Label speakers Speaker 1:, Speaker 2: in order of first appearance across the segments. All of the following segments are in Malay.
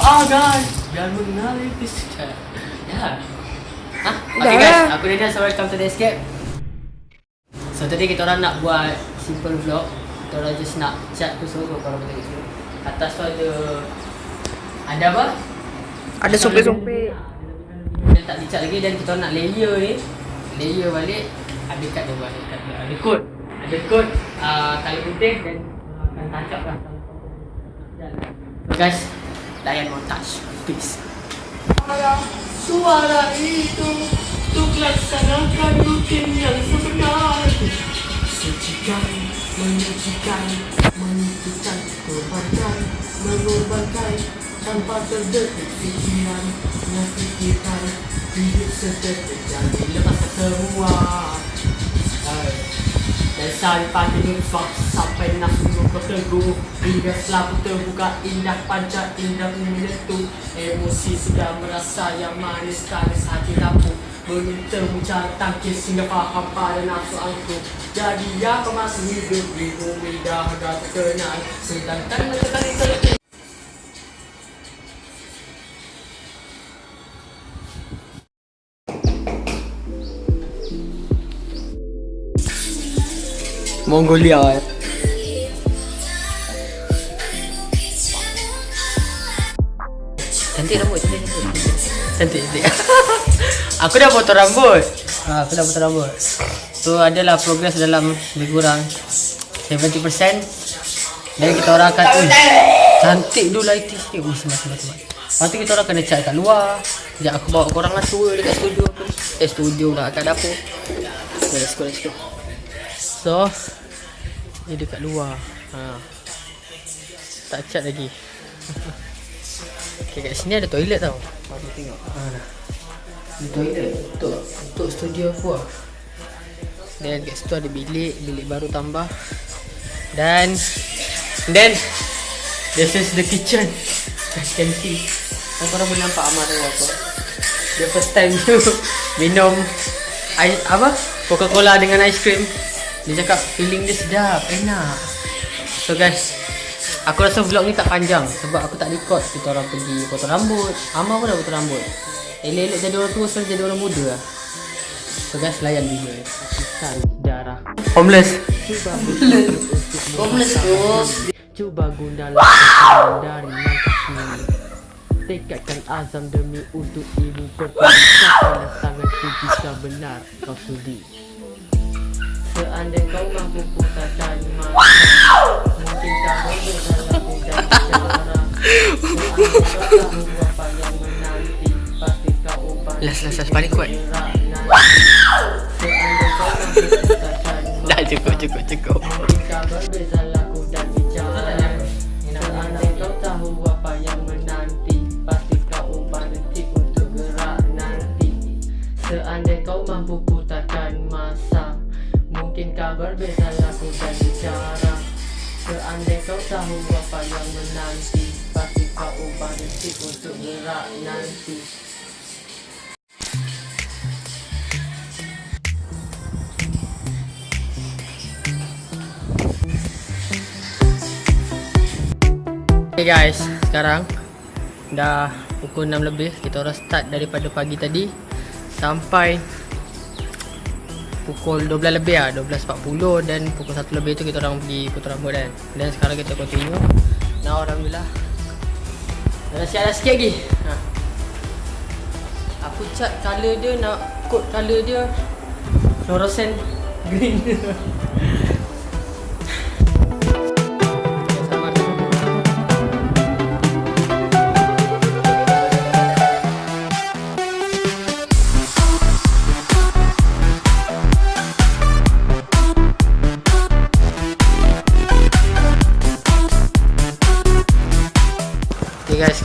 Speaker 1: Ah guys Biar mengenali kisah Ya Hah? Okay guys,
Speaker 2: lah.
Speaker 1: aku Daniel so welcome to the escape So tadi kita orang nak buat simple vlog. Kita orang just nak cat tu semua kalau kita sini Atas tu ada Ada apa?
Speaker 2: Ada sompek-sompek.
Speaker 1: Dia tak dicat lagi dan kita nak layer ni. Layer balik. Ada kat dia buat ada, kod Ada kod uh, Kali putih dan uh, akan tancap lah. So guys Layan montage Peace Suara itu Untuk laksanakan rutin yang sebenar. Sucikan Menyucikan Menentukan Korbankan Mengorbankan Tanpa terdetik fikiran Menyaksikan Hidup sedetik Jadi lepaskan semua. Dan sampai menyumpah Sampai nafsu kau teguh Hingga selalu terbuka Indah panjang Indah menyatu Emosi sudah merasa Yang manis Kanis hati rapuh. Bertemu cara tangkis Hingga faham pada nafsu angkuh Jadi apa masih hidup Di bumi dah dah terkenal. Sedangkan menekan itu Mongolia eh. Cantik rambut, cantik cantik. Cantik cantik. aku dah potong rambut. Ha, aku dah potong rambut. So adalah progress dalam lebih kurang 70%. Dan kita orang akan Ui, Cantik dulu lighting sikit Ui sebab sebab sebab Lepas tu kita orang kena cat kat luar Sekejap aku bawa korang lah tour dekat studio aku Eh studio lah kat dapur let's go let's go So Ni dekat luar. Ha. Tak cat lagi. Okay kat sini ada toilet tau. Aku tengok. Ha. Ni toilet? Untuk, untuk studio aku lah. Dan kat situ ada bilik. Bilik baru tambah. Dan Then This is the kitchen. As you can see Kan korang boleh nampak Amar tengok apa Dia first time tu Minum ais, Apa? Coca-Cola dengan ice cream Dia cakap feeling dia sedap Enak. So guys Aku rasa vlog ni tak panjang Sebab aku tak record. Kita orang pergi potong rambut. Amar pun dah potong rambut. Elok-elok jadi orang tua Sekarang jadi orang muda lah. So guys layan video ni Kisah sejarah Homeless. Homeless bro Cuba guna lakukan dari yang kecil Tekadkan azam demi untuk ibu pertama Sangatku jika benar kau sudi Seandainya kau mampu putarkan masa Mungkin kau boleh dalam kau yang menanti Pasti kau ubah
Speaker 2: Las, las, las, paling kuat.
Speaker 1: Seandainya kau mampu putarkan
Speaker 2: Dah cukup cukup cukup.
Speaker 1: berbeza Kau berbeza laku dan bicara Seandainya kau tahu apa yang menanti Pasti kau ubah detik untuk gerak nanti. Okay guys, sekarang dah pukul 6 lebih. Kita orang start daripada pagi tadi. Sampai pukul 12 lebih lah 12.40 dan pukul 1 lebih tu kita orang pergi potong rambut kan. Dan sekarang kita continue. Now Alhamdulillah. Dah siap dah sikit lagi? Ha. Aku cat colour dia nak coat colour dia Fluorescent green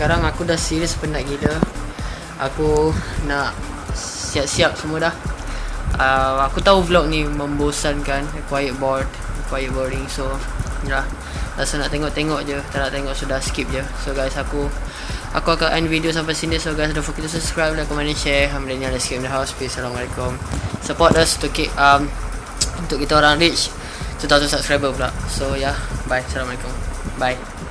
Speaker 1: sekarang aku dah serius penat gila. Aku nak siap-siap semua dah. Uh, Aku tahu vlog ni membosankan Quiet bored, quiet boring So, ya. Rasa nak tengok-tengok je Tak nak tengok sudah skip je. So guys, aku Aku akan end video sampai sini. So guys, don't forget to subscribe, like, comment, and share. Alhamdulillah, let's keep in the house. Peace, Assalamualaikum. Support us to keep um, Untuk kita orang reach 2000 subscriber pula. So yeah, bye. Assalamualaikum. Bye